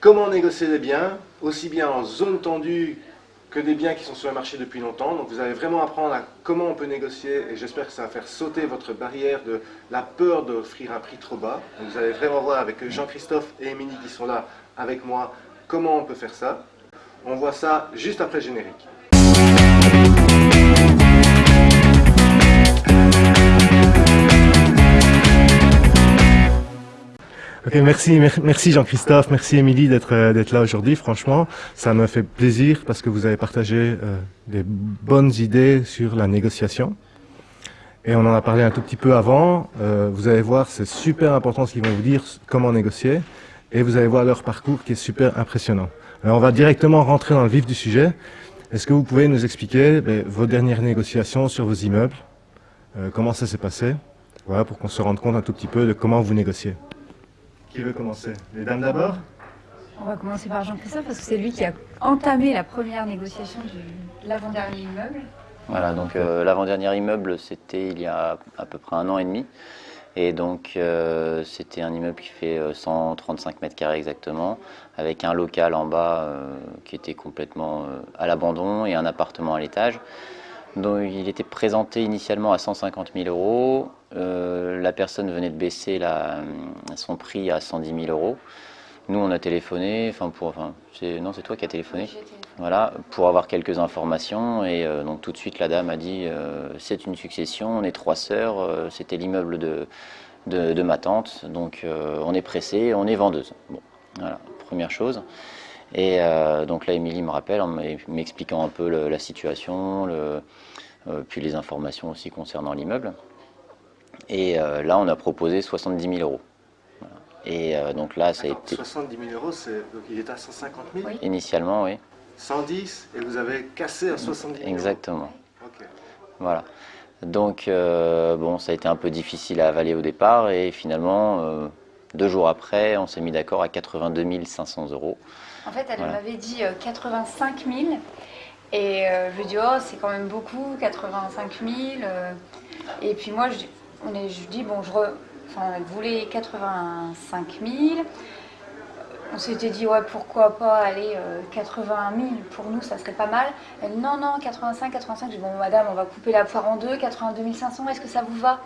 comment négocier des biens, aussi bien en zone tendue que des biens qui sont sur le marché depuis longtemps. Donc vous allez vraiment apprendre comment on peut négocier et j'espère que ça va faire sauter votre barrière de la peur d'offrir un prix trop bas. Vous allez vraiment voir avec Jean-Christophe et Émilie qui sont là avec moi comment on peut faire ça. On voit ça juste après le générique. Merci, merci Jean-Christophe, merci Émilie euh, d'être là aujourd'hui. Franchement, ça me fait plaisir parce que vous avez partagé euh, des bonnes idées sur la négociation. Et on en a parlé un tout petit peu avant. Euh, vous allez voir, c'est super important ce qu'ils vont vous dire, comment négocier. Et vous allez voir leur parcours qui est super impressionnant. Alors on va directement rentrer dans le vif du sujet. Est-ce que vous pouvez nous expliquer ben, vos dernières négociations sur vos immeubles Comment ça s'est passé? Voilà, pour qu'on se rende compte un tout petit peu de comment vous négociez. Qui veut commencer Les dames d'abord On va commencer par Jean-Christophe parce que c'est lui qui a entamé la première négociation de l'avant-dernier immeuble. Voilà, donc euh, l'avant-dernier immeuble, c'était il y a à peu près un an et demi. Et donc, euh, c'était un immeuble qui fait 135 euh, mètres carrés exactement, avec un local en bas qui était complètement à l'abandon et un appartement à l'étage. Donc, il était présenté initialement à 150 000 euros. Euh, la personne venait de baisser son prix à 110 000 euros. Nous, on a téléphoné, enfin pour, enfin, non, c'est toi qui as téléphoné, voilà, pour avoir quelques informations. Et euh, donc tout de suite, la dame a dit, euh, c'est une succession, on est trois sœurs, c'était l'immeuble de, de, ma tante, donc on est pressé, on est vendeuse. Bon, voilà, première chose. Et donc là, Émilie me rappelle en m'expliquant un peu la situation, le, puis les informations aussi concernant l'immeuble. Et euh, là, on a proposé 70 000 euros. Et euh, donc là, ça a été... 70 000 euros, il est à 150 000 Initialement, oui. 110 et vous avez cassé à 70 000 Exactement. Voilà. Donc, euh, bon, ça a été un peu difficile à avaler au départ et finalement, deux jours après, on s'est mis d'accord à 82 500 euros. En fait, elle m'avait dit 85 000 et je lui ai dit, oh, c'est quand même beaucoup, 85 000. et puis moi, je, on est, je dis, bon, je enfin, elle voulait 85 000. On s'était dit, ouais, pourquoi pas aller 80 000 pour nous, ça serait pas mal. Elle, non, non, 85, 85. Je dis, bon, madame, on va couper la poire en deux, 82 500, est-ce que ça vous va?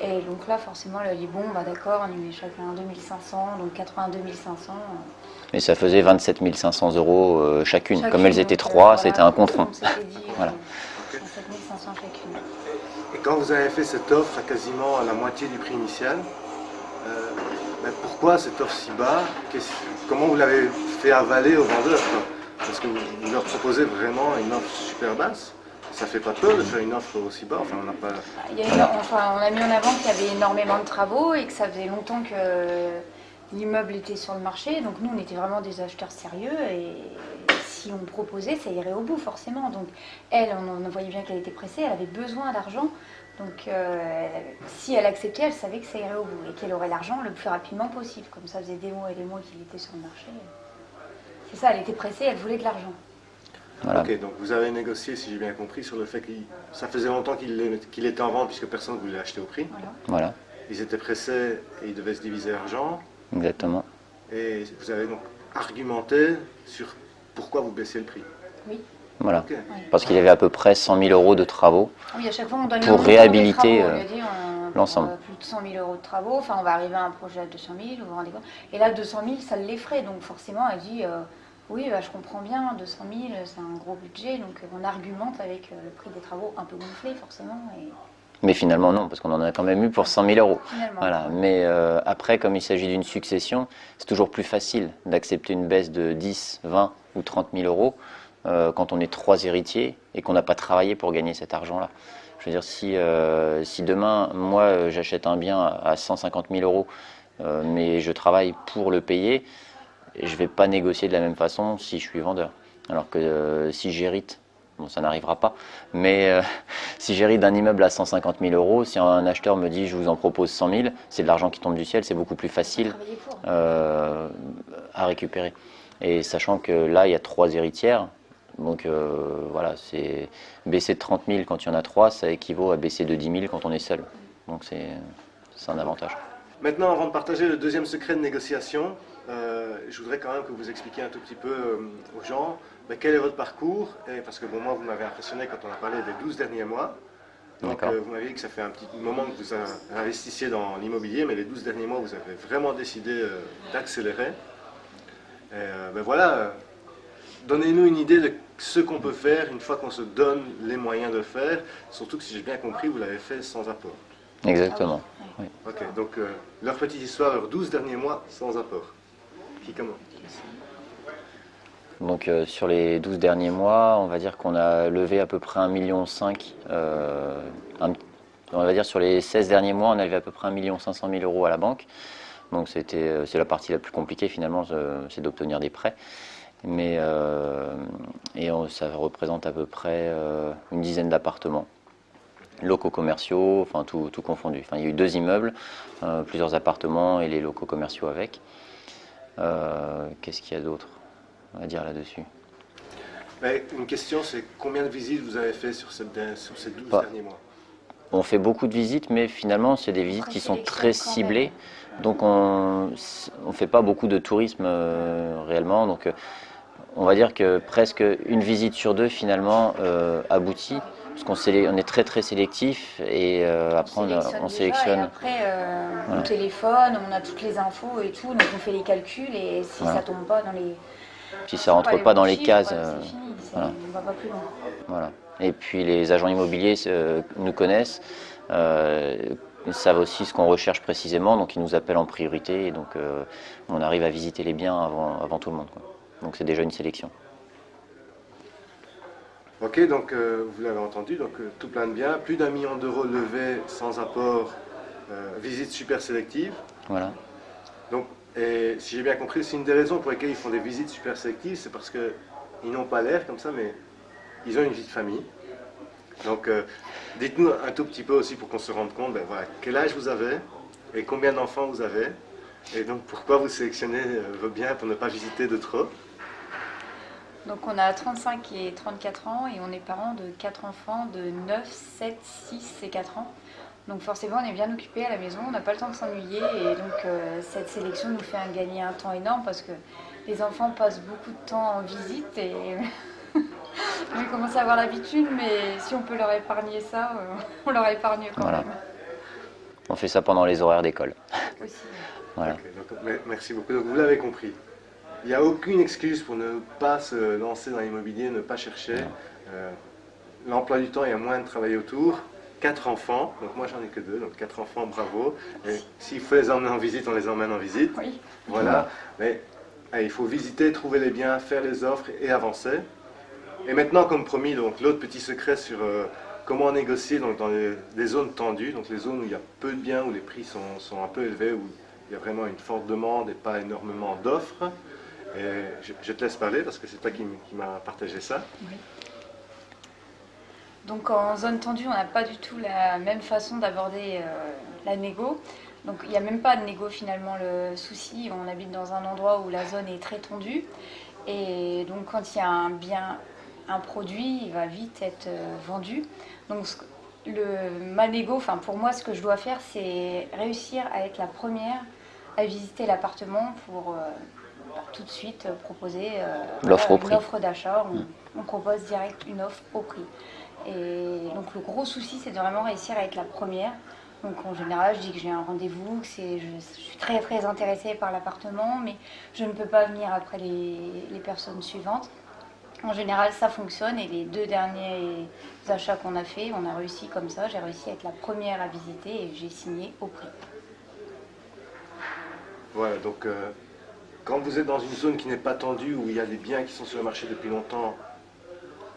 Et donc là, forcément, elle a dit, bon, bah d'accord, on y met chacun 2500, donc 82 500. Et ça faisait 27 500 euros euh, chacune. Comme elles étaient trois, c'était un compte Voilà. 27 500 chacune. Et quand vous avez fait cette offre à quasiment la moitié du prix initial, pourquoi cette offre si bas Comment vous l'avez fait avaler aux vendeurs Parce que vous, leur proposez vraiment une offre super basse ça fait pas peur de faire une offre aussi bas enfin, on, a pas... enfin, on a mis en avant qu'il y avait énormément de travaux et que ça faisait longtemps que l'immeuble était sur le marché. Donc nous, on était vraiment des acheteurs sérieux et si on proposait, ça irait au bout forcément. Donc elle, on, voyait bien qu'elle était pressée, elle avait besoin d'argent. Donc euh, si elle acceptait, elle savait que ça irait au bout et qu'elle aurait l'argent le plus rapidement possible. Comme ça faisait des mois et des mois qu'il était sur le marché. C'est ça, elle était pressée, elle voulait de l'argent. Ok, donc vous avez négocié, si j'ai bien compris, sur le fait que ça faisait longtemps qu'il était en vente puisque personne ne voulait l'acheter au prix. Voilà. Ils étaient pressés et ils devaient se diviser l'argent. Exactement. Et vous avez donc argumenté sur pourquoi vous baissez le prix Oui. Voilà. Parce qu'il y avait à peu près 100 000 euros de travaux oui, à chaque fois, on donne pour réhabiliter euh, l'ensemble. Plus de 100 000 euros de travaux, enfin on va arriver à un projet à 200 000, vous vous rendez compte Et là, 200 000, ça l'effraie, donc forcément, elle dit euh, oui, bah, je comprends bien, 200 000, c'est un gros budget, donc on argumente avec euh, le prix des travaux un peu gonflé, forcément. Et... Mais finalement, non, parce qu'on en a quand même eu pour 100 000 euros. Voilà. Mais après, comme il s'agit d'une succession, c'est toujours plus facile d'accepter une baisse de 10, 20 ou 30 000 euros euh, quand on est trois héritiers et qu'on n'a pas travaillé pour gagner cet argent-là. Je veux dire, si, euh, si demain, moi, j'achète un bien à 150 000 euros, euh, mais je travaille pour le payer, je ne vais pas négocier de la même façon si je suis vendeur. Alors que si j'hérite, bon, ça n'arrivera pas, mais si j'hérite d'un immeuble à 150 000 euros, si un acheteur me dit je vous en propose 100 000, c'est de l'argent qui tombe du ciel, c'est beaucoup plus facile à récupérer. Et sachant que là, il y a trois héritières, donc euh, voilà, c'est baisser de 30 000 quand il y en a trois, ça équivaut à baisser de 10 000 quand on est seul. Donc c'est un avantage. Maintenant, avant de partager le deuxième secret de négociation, euh, je voudrais quand même que vous expliquiez un tout petit peu aux gens ben, quel est votre parcours. Et parce que bon, moi, vous m'avez impressionné quand on a parlé des 12 derniers mois. Donc vous m'avez dit que ça fait un petit moment que vous investissiez dans l'immobilier, mais les 12 derniers mois, vous avez vraiment décidé d'accélérer. ben voilà, donnez-nous une idée de ce qu'on peut faire une fois qu'on se donne les moyens de le faire, surtout que si j'ai bien compris, vous l'avez fait sans apport. Exactement. Ok, donc euh, leur petite histoire, leurs 12 derniers mois sans apport. Qui comment donc euh, sur les 12 derniers mois, on va dire qu'on a levé à peu près 1,5 million. Euh, on va dire sur les 16 derniers mois, on a levé à peu près 1 500 000 euros à la banque. Donc c'était c'est la partie la plus compliquée finalement, c'est d'obtenir des prêts mais euh, et ça représente à peu près euh, une dizaine d'appartements locaux commerciaux, enfin tout, confondu. Enfin, il y a eu deux immeubles, euh, plusieurs appartements et les locaux commerciaux avec. Qu'est-ce qu'il y a d'autre à dire là-dessus? Une question, c'est combien de visites vous avez fait sur, ces 12 derniers mois? On fait beaucoup de visites, mais finalement, c'est des visites qui sont très ciblées. Donc on ne fait pas beaucoup de tourisme réellement. Donc on va dire que presque une visite sur deux finalement euh, aboutit, parce qu'on on est très très sélectif et euh, après on, sélectionne. après euh, on téléphone, on a toutes les infos et tout, donc on fait les calculs et si ça tombe pas dans les. Si ça rentre pas, dans les cases, fini, voilà. on va pas plus loin. Voilà. Et puis les agents immobiliers nous connaissent. Ils savent aussi ce qu'on recherche précisément, donc ils nous appellent en priorité et donc on arrive à visiter les biens avant, avant tout le monde. Donc c'est déjà une sélection. Ok, donc euh, vous l'avez entendu, donc euh, tout plein de biens, plus d'un million d'euros levés sans apport, euh, visite super sélective. Voilà. Donc, et si j'ai bien compris, c'est une des raisons pour lesquelles ils font des visites super sélectives, c'est parce qu'ils n'ont pas l'air comme ça, mais ils ont une vie de famille. Donc, dites-nous un tout petit peu aussi pour qu'on se rende compte, ben, voilà, quel âge vous avez et combien d'enfants vous avez, et donc pourquoi vous sélectionnez vos biens pour ne pas visiter de trop? Donc on a 35 et 34 ans et on est parents de 4 enfants de 9, 7, 6 et 4 ans. Donc forcément on est bien occupé à la maison, on n'a pas le temps de s'ennuyer et donc euh, cette sélection nous fait un, gagner un temps énorme parce que les enfants passent beaucoup de temps en visite et on commence à avoir l'habitude mais si on peut leur épargner ça, euh, on leur épargne quand même. On fait ça pendant les horaires d'école. Voilà. merci beaucoup. Donc vous l'avez compris. Il n'y a aucune excuse pour ne pas se lancer dans l'immobilier, ne pas chercher. Euh, l'emploi du temps, il y a moins de travail autour. Quatre enfants, donc moi j'en ai que deux, donc quatre enfants, bravo. S'il faut les emmener en visite, on les emmène en visite. Oui. Voilà. Mais il faut visiter, trouver les biens, faire les offres et avancer. Et maintenant, comme promis, donc l'autre petit secret sur euh, comment négocier donc, dans les, zones tendues, donc les zones où il y a peu de biens, où les prix sont, sont un peu élevés, où il y a vraiment une forte demande et pas énormément d'offres. Je, te laisse parler parce que c'est toi qui, m'a partagé ça. Donc en zone tendue, on n'a pas du tout la même façon d'aborder euh, la négo. Donc il n'y a même pas de négo finalement. Le souci, on habite dans un endroit où la zone est très tendue. Et donc quand il y a un bien, un produit, il va vite être euh, vendu. Donc le, ma négo, enfin pour moi, ce que je dois faire, c'est réussir à être la première à visiter l'appartement pour euh, tout de suite proposer euh, l'offre d'achat. Mm. On, propose direct une offre au prix. Et donc le gros souci, c'est de vraiment réussir à être la première. Donc en général, je dis que j'ai un rendez-vous, que je, je, suis très très intéressée par l'appartement, mais je ne peux pas venir après les, les, personnes suivantes. En général, ça fonctionne et les deux derniers achats qu'on a fait, on a réussi comme ça. J'ai réussi à être la première à visiter et j'ai signé au prix. Voilà, donc euh, quand vous êtes dans une zone qui n'est pas tendue, où il y a des biens qui sont sur le marché depuis longtemps,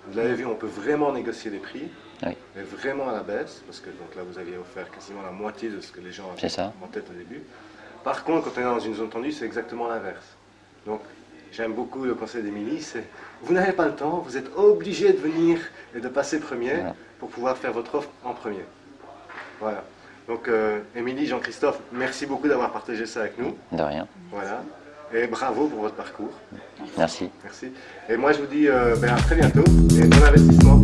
vous l'avez vu, on peut vraiment négocier les prix, mais vraiment à la baisse, parce que donc là vous aviez offert quasiment la moitié de ce que les gens avaient en tête au début. Par contre, quand on est dans une zone tendue, c'est exactement l'inverse. Donc j'aime beaucoup le conseil d'Émilie, c'est vous n'avez pas le temps, vous êtes obligé de venir et de passer premier pour pouvoir faire votre offre en premier. Voilà. Donc, euh, Émilie, Jean-Christophe, merci beaucoup d'avoir partagé ça avec nous. De rien. Voilà. Et bravo pour votre parcours. Merci. Merci. Et moi, je vous dis euh, ben, à très bientôt et bon investissement.